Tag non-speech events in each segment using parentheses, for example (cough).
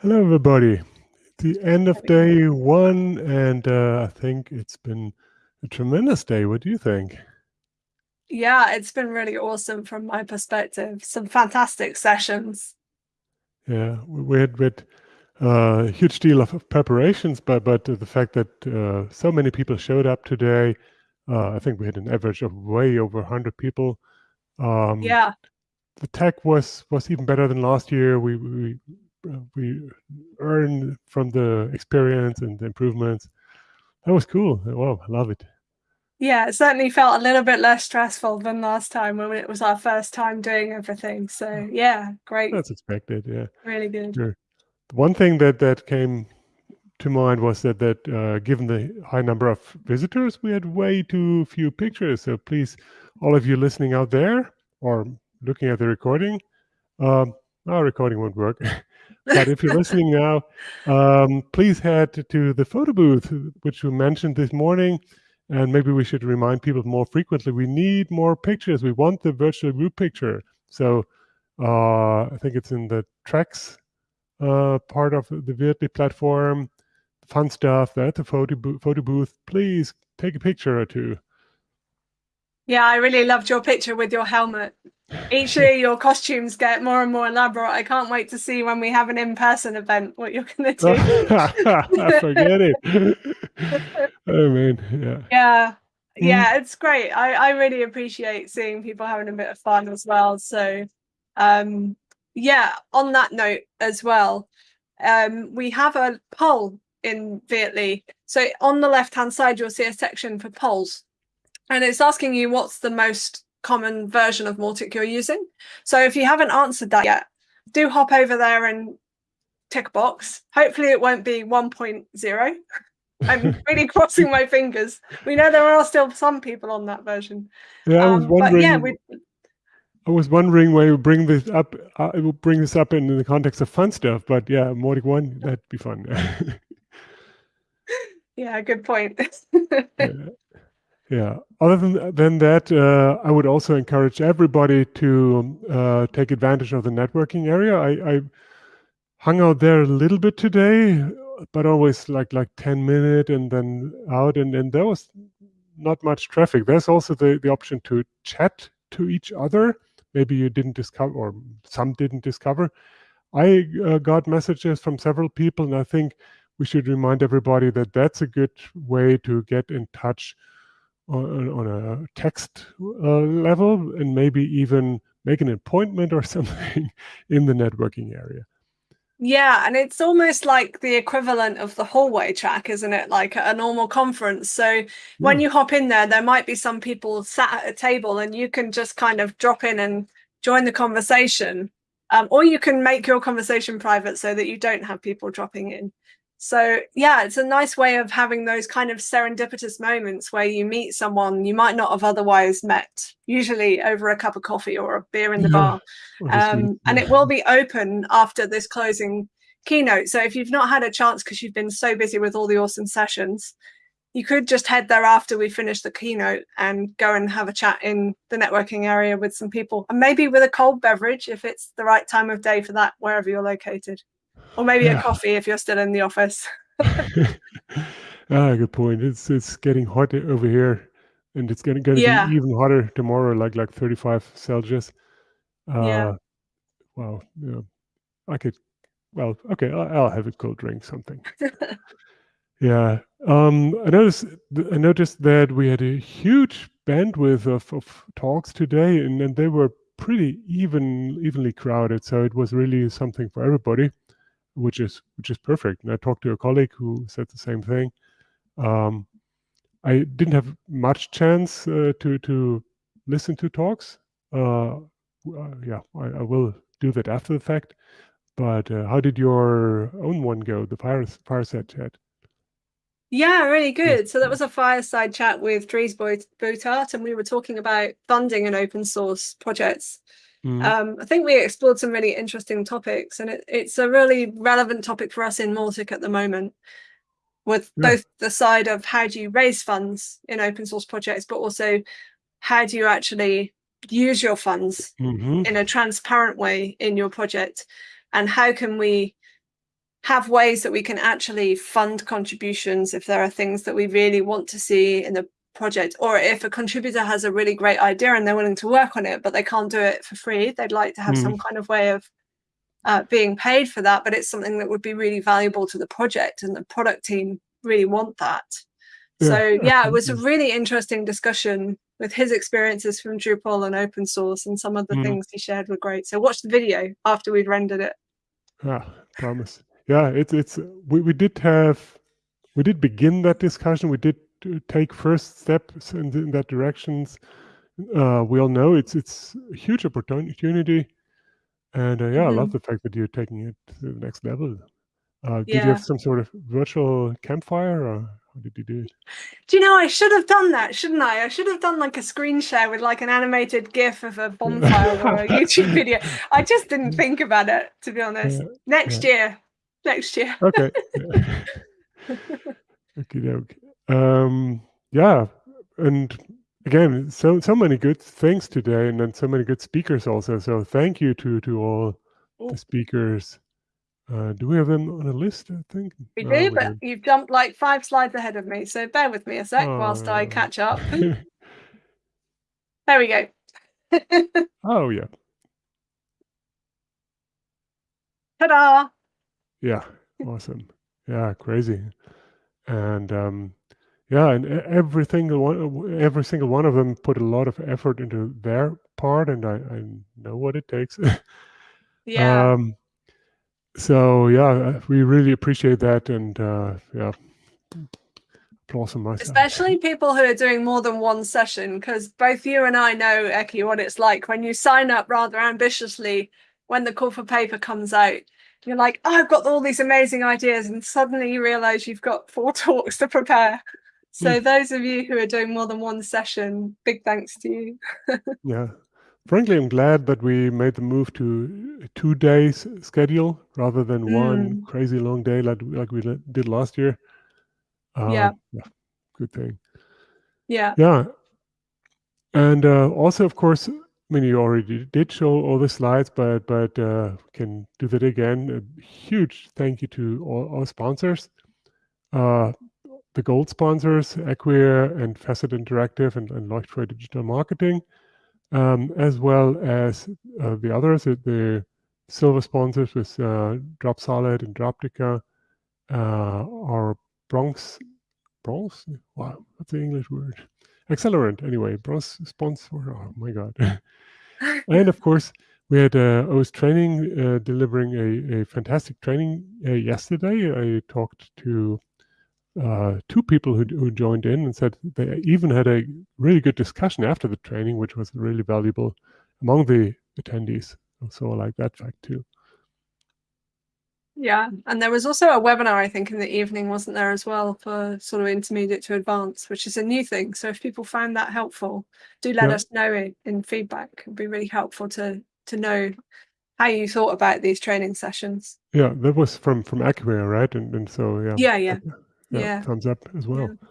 Hello, everybody. The end of day one, and uh, I think it's been a tremendous day. What do you think? Yeah, it's been really awesome from my perspective. Some fantastic sessions. Yeah, we had, with uh, a huge deal of preparations, but but the fact that uh, so many people showed up today, uh, I think we had an average of way over 100 people. Um, yeah. The tech was was even better than last year. We we we earn from the experience and the improvements. That was cool. Wow, I love it. Yeah, it certainly felt a little bit less stressful than last time when it was our first time doing everything. So yeah, great. That's expected. Yeah, really good. Sure. One thing that that came to mind was that that uh, given the high number of visitors, we had way too few pictures. So please, all of you listening out there or looking at the recording, um, our recording won't work. (laughs) but if you're listening now, um, please head to the photo booth, which we mentioned this morning. And maybe we should remind people more frequently. We need more pictures. We want the virtual group picture. So uh, I think it's in the tracks uh, part of the Virdly platform. Fun stuff. At the photo, bo photo booth. Please take a picture or two. Yeah, I really loved your picture with your helmet. Each year your costumes get more and more elaborate. I can't wait to see when we have an in-person event what you're going to do. (laughs) Forget it. (laughs) oh man, yeah. Yeah. Yeah, it's great. I, I really appreciate seeing people having a bit of fun as well. So um yeah, on that note as well, um we have a poll in Vietly. So on the left hand side you'll see a section for polls and it's asking you what's the most common version of Mautic you're using. So if you haven't answered that yet, do hop over there and tick a box. Hopefully it won't be 1.0. (laughs) I'm really (laughs) crossing my fingers. We know there are still some people on that version. Yeah, I was um, wondering. yeah, I was wondering why you bring this up. Uh, will bring this up in the context of fun stuff, but yeah, Mautic one that'd be fun. (laughs) yeah, good point. yeah. Yeah. Other than than that, uh, I would also encourage everybody to uh, take advantage of the networking area. I, I, hung out there a little bit today, but always like like ten minute and then out, and and there was not much traffic. There's also the the option to chat to each other. Maybe you didn't discover, or some didn't discover. I uh, got messages from several people, and I think we should remind everybody that that's a good way to get in touch on, on a text uh, level and maybe even make an appointment or (laughs) something in the networking area. Yeah, and it's almost like the equivalent of the hallway track, isn't it? Like a normal conference. So yeah. when you hop in there, there might be some people sat at a table and you can just kind of drop in and join the conversation. Um, or you can make your conversation private so that you don't have people dropping in. So yeah, it's a nice way of having those kind of serendipitous moments where you meet someone you might not have otherwise met, usually over a cup of coffee or a beer in the bar. Um, and it will be open after this closing keynote. So if you've not had a chance because you've been so busy with all the awesome sessions, you could just head there after we finish the keynote and go and have a chat in the networking area with some people and maybe with a cold beverage if it's the right time of day for that, wherever you're located or maybe yeah. a coffee if you're still in the office. (laughs) (laughs) ah, good point. It's it's getting hot over here, and it's gonna, gonna yeah. be even hotter tomorrow, like like 35 Celsius. Uh, yeah. Wow. Yeah. I could. Well, okay. I'll, I'll have a cold drink, something. (laughs) yeah. Um. I noticed. I noticed that we had a huge bandwidth of, of talks today, and, and they were pretty even evenly crowded. So it was really something for everybody which is which is perfect. And I talked to a colleague who said the same thing. Um, I didn't have much chance uh, to to listen to talks. Uh, uh, yeah, I, I, will do that after the fact. But uh, how did your own one go? The fire fireside chat. Yeah, really good. So that was a fireside chat with Dries Buytaert, and we were talking about funding and open source projects. Mm. Um, I think we explored some really interesting topics, and it, it's a really relevant topic for us in Mautic at the moment, with yeah. both the side of how do you raise funds in open source projects, but also how do you actually use your funds mm -hmm. in a transparent way in your project, and how can we have ways that we can actually fund contributions if there are things that we really want to see in the project or if a contributor has a really great idea and they're willing to work on it but they can't do it for free they'd like to have mm. some kind of way of uh, being paid for that but it's something that would be really valuable to the project and the product team really want that. Yeah, so yeah it was a really interesting discussion with his experiences from Drupal and open source and some of the mm. things he shared were great. So watch the video after we've rendered it. Ah promise. Yeah it's it's we, we did have we did begin that discussion we did take first steps in, the, in that directions uh, we all know it's it's a huge opportunity. And uh, yeah mm-hmm. i love mm-hmm. the fact that you're taking it to the next level. Uh, did yeah. you have some sort of virtual campfire or how did you do it? Do you know i should have done that shouldn't i? I should have done like a screen share with like an animated gif of a bonfire or a youtube video. (laughs) I just didn't think about it to be honest. Next yeah. year. Next year. Okay. (laughs) (laughs) Okay okay um, yeah, and again, so so many good things today, and then so many good speakers also. So thank you to to all the speakers. Uh, do we have them on a list? I think we do, we but you've jumped like five slides ahead of me. So bear with me a sec uh, whilst I catch up. (laughs) there we go. (laughs) oh yeah. Ta-da! Yeah, awesome. Yeah, crazy. And um, yeah, and every single one, every single one of them put a lot of effort into their part, and I, I know what it takes. (laughs) yeah. Um, so yeah, uh, we really appreciate that, and uh, yeah, applause on my Especially people who are doing more than one session, because both you and I know, Eki, what it's like when you sign up rather ambitiously when the call for paper comes out. You're like, oh, I've got all these amazing ideas, and suddenly you realize you've got four (laughs) talks to prepare. So mm. those of you who are doing more than one session, big thanks to you. (laughs) yeah. Frankly, I'm glad that we made the move to two days schedule rather than mm. one crazy long day like, like we did last year. Uh, yeah. yeah. Good thing. Yeah. Yeah. And uh, also, of course, I mean, you already did show all the slides, but but uh, can do that again. A huge thank you to all our sponsors. Uh, the gold sponsors, Acquia and Facet Interactive and, and Leuchtfeuer Digital Marketing, um, as well as uh, the others, the silver sponsors with uh, Dropsolid and Droptica, uh, our bronze, bronze, wow, that's the English word, accelerant anyway, bronze sponsor, oh my God. (laughs) and of course, we had uh, OS Training uh, delivering a, a fantastic training uh, yesterday. I talked to uh, two people who, who joined in and said they even had a really good discussion after the training, which was really valuable among the attendees. So I like that fact too. Yeah, and there was also a webinar, I think, in the evening, wasn't there, as well, for sort of intermediate to advanced, which is a new thing. So if people found that helpful, do let yeah. us know in, in feedback. It'd be really helpful to to know how you thought about these training sessions. Yeah, that was from from Acquia, right? And and so yeah. Yeah, yeah yeah, yeah. thumbs up as well. Yeah.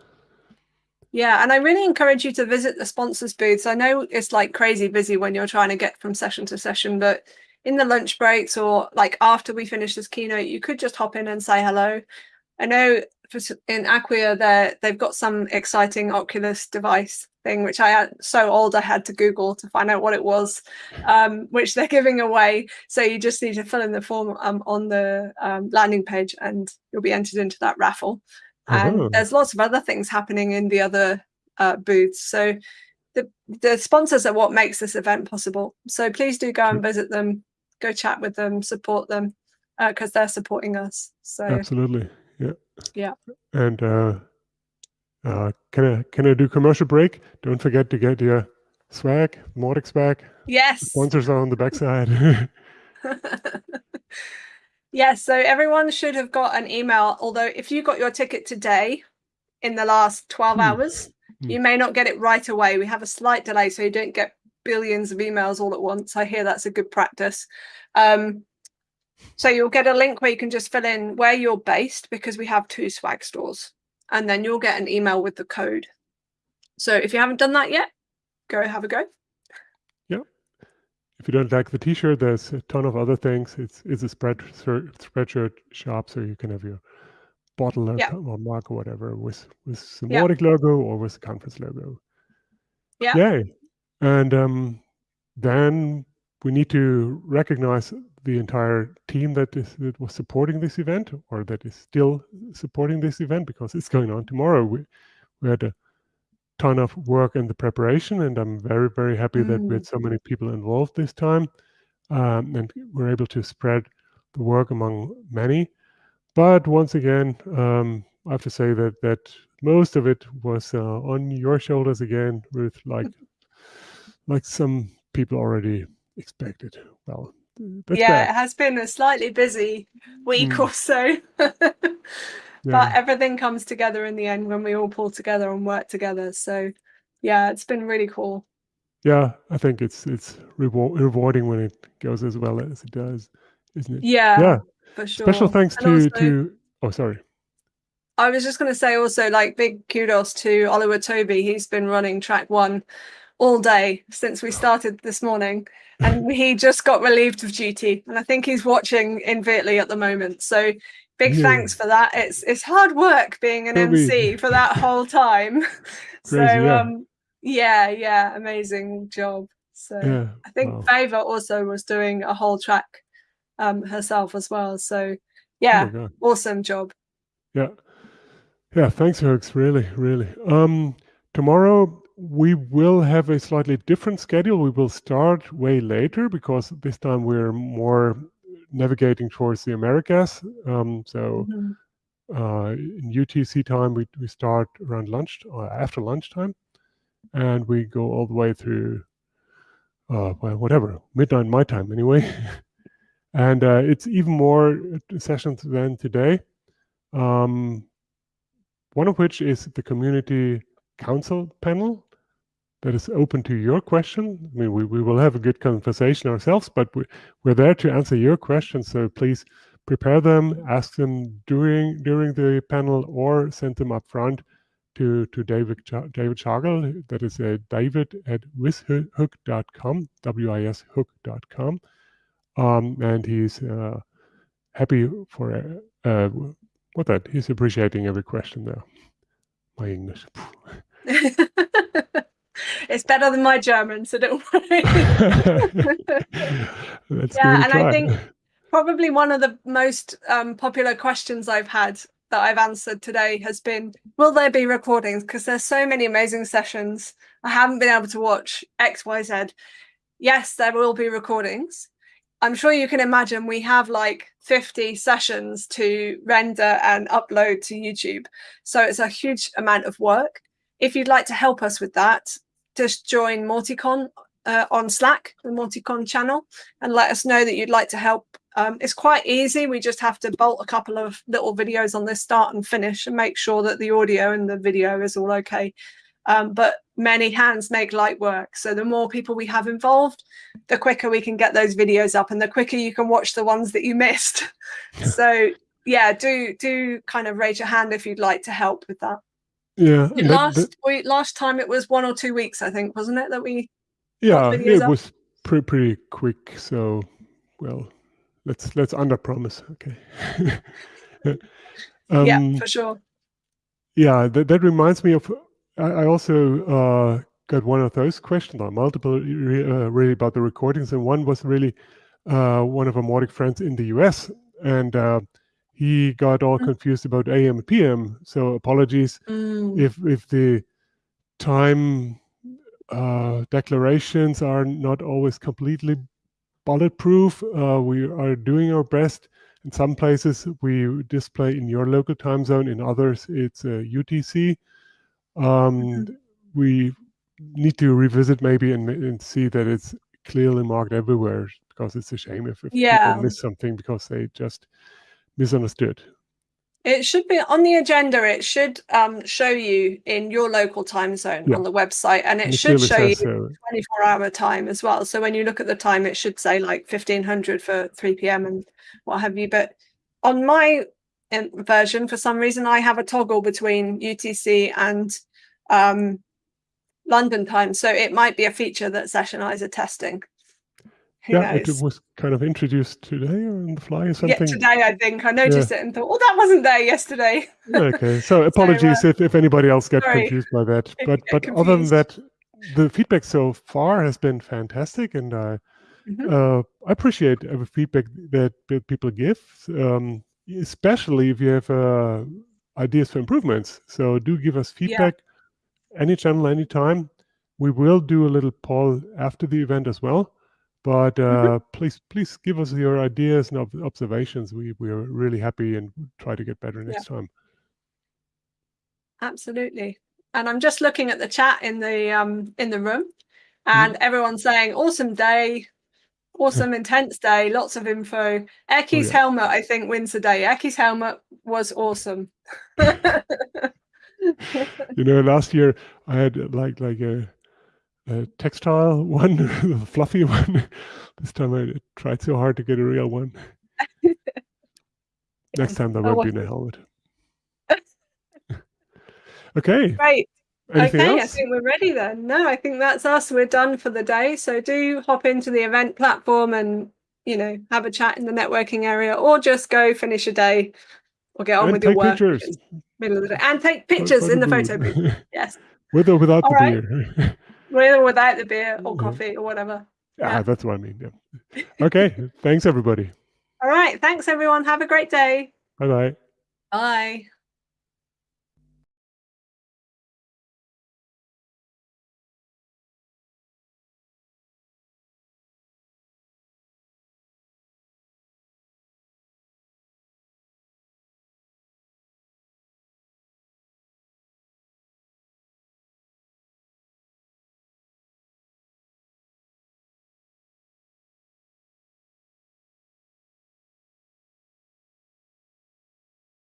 Yeah, and I really encourage you to visit the sponsors booths. I know it's like crazy busy when you're trying to get from session to session, but in the lunch breaks or like after we finish this keynote, you could just hop in and say hello. I know in Acquia, they they've got some exciting Oculus device thing, which I had so old I had to Google to find out what it was, um, which they're giving away. So you just need to fill in the form um, on the um, landing page, and you'll be entered into that raffle. And oh. there's lots of other things happening in the other uh, booths. So the, the sponsors are what makes this event possible. So please do go and visit them, go chat with them, support them, because uh, they're supporting us. So absolutely, yeah, yeah. And uh, uh, can I can I do commercial break? Don't forget to get your swag, Mautic swag. Yes. The sponsors are on the backside. (laughs) (laughs) Yes, so everyone should have got an email. Although, if you got your ticket today in the last 12 hmm. hours, hmm. you may not get it right away. We have a slight delay, so you don't get billions of emails all at once. I hear that's a good practice. Um, so you'll get a link where you can just fill in where you're based because we have two swag stores, and then you'll get an email with the code. So if you haven't done that yet, go have a go. Yeah. if you don't like the T-shirt, there's a ton of other things. It's it's a spread spreadshirt shop, so you can have your bottle or, or mug or whatever with with the Mautic logo or with the conference logo. Yeah. Yay! And um, then we need to recognize the entire team that is that was supporting this event or that is still supporting this event because it's going on tomorrow. We we had a ton of work in the preparation, and I'm very very happy mm. that we had mm. so many people involved this time, um, and we're able to spread the work among many. But once again, um, I have to say that that most of it was uh, on your shoulders again, Ruth. Like like some people already expected. Well, yeah, bad. it has been a slightly busy week mm. or so. (laughs) yeah. But everything comes together in the end when we all pull together and work together. So yeah, it's been really cool. Yeah, I think it's it's reward, rewarding when it goes as well as it does, isn't it? Yeah, yeah. For sure. Special thanks and to also, to oh sorry. I was just going to say also like big kudos to Oliver Toby. He's been running track one all day since we started this morning and (laughs) he just got relieved of duty and i think he's watching in Wörthly at the moment. So big yeah. thanks for that. It's it's hard work being an mc for that (laughs) whole time. (laughs) So yeah. um yeah yeah amazing job. So yeah. i think wow. Favour also was doing a whole track um herself as well. So yeah oh awesome job. Yeah. Yeah thanks Hooks really really. Um tomorrow we will have a slightly different schedule. We will start way later because this time we're more navigating towards the Americas. Um, so mm-hmm. uh, in UTC time, we, we start around lunch or uh, after lunchtime, and we go all the way through, uh, well, whatever, midnight my time anyway. (laughs) and uh, it's even more sessions than today. Um, one of which is the community council panel that is open to your question. I mean, we, we will have a good conversation ourselves, but we, we're there to answer your questions. So please prepare them, ask them during during the panel, or send them up front to to David David Schagel. That is uh, David at wishook.com, w-i-s hook.com, um, and he's uh, happy for uh, uh, what that he's appreciating every question there. My English. (laughs) (laughs) it's better than my German, so don't worry. (laughs) yeah, and I think probably one of the most um, popular questions I've had that I've answered today has been, will there be recordings? Because there's so many amazing sessions. I haven't been able to watch X, Y, Z. Yes, there will be recordings. I'm sure you can imagine we have like 50 sessions to render and upload to YouTube. So it's a huge amount of work. If you'd like to help us with that, just join Mauticon uh, on Slack, the Mauticon channel, and let us know that you'd like to help. Um, it's quite easy. We just have to bolt a couple of little videos on this start and finish and make sure that the audio and the video is all okay. Um, but many hands make light work. So the more people we have involved, the quicker we can get those videos up and the quicker you can watch the ones that you missed. (laughs) so yeah, do do kind of raise your hand if you'd like to help with that. Yeah. last that, we, last time it was one or two weeks, I think, wasn't it? That we Yeah, it up? was pretty pretty quick. So well, let's let's under promise. Okay. (laughs) um, yeah, for sure. Yeah, that, that reminds me of I, I also uh, got one of those questions or multiple uh, really about the recordings, and one was really uh, one of our Mautic friends in the US, and uh, he got all mm. confused about AM and PM. So apologies mm. if if the time uh, declarations are not always completely bulletproof. Uh, we are doing our best. In some places, we display in your local time zone. In others, it's uh, UTC. Um, mm-hmm. We need to revisit maybe and, and, see that it's clearly marked everywhere because it's a shame if, if yeah. people miss something because they just misunderstood. It should be on the agenda. It should um, show you in your local time zone yeah. on the website, and it, should show you 24 hour time as well. So when you look at the time, it should say like 1500 for 3 p.m. and what have you. But on my um, version, for some reason, I have a toggle between UTC and um, London time. So it might be a feature that Sessionizer testing. Who yeah, knows? it was kind of introduced today or on the fly or something. Yeah, today I think I noticed yeah. it and thought, "Oh, that wasn't there yesterday." (laughs) okay, so apologies so, uh, if, if anybody else got sorry. confused by that. But but confused. other than that, the feedback so far has been fantastic, and I mm-hmm. uh, I appreciate every feedback that, that people give, um, especially if you have uh, ideas for improvements. So do give us feedback yeah. any channel, anytime. We will do a little poll after the event as well. But uh, mm-hmm. please, please give us your ideas and ob- observations. We we are really happy and try to get better next yeah. time. Absolutely. And I'm just looking at the chat in the um in the room, and mm-hmm. everyone's saying awesome day, awesome (laughs) intense day, lots of info. Eki's oh, yeah. helmet, I think, wins the day. Eki's helmet was awesome. (laughs) you know, last year I had like like a, a textile (laughs) one, a fluffy one. this time I tried so hard to get a real one. (laughs) Next time there oh, won't be a helmet. (laughs) okay. Great. Anything okay, else? I think we're ready then. No, I think that's us. We're done for the day. So do hop into the event platform and you know have a chat in the networking area, or just go finish a day or get on and with your work. Pictures. Middle of the day. And take pictures in the photo booth. Yes. with or without All the right. beer. With or without the beer or mm-hmm. coffee or whatever. Ah, yeah, that's what I mean. Yeah. Okay. thanks everybody. (laughs) All right. Thanks everyone. Have a great day. Bye-bye. Bye.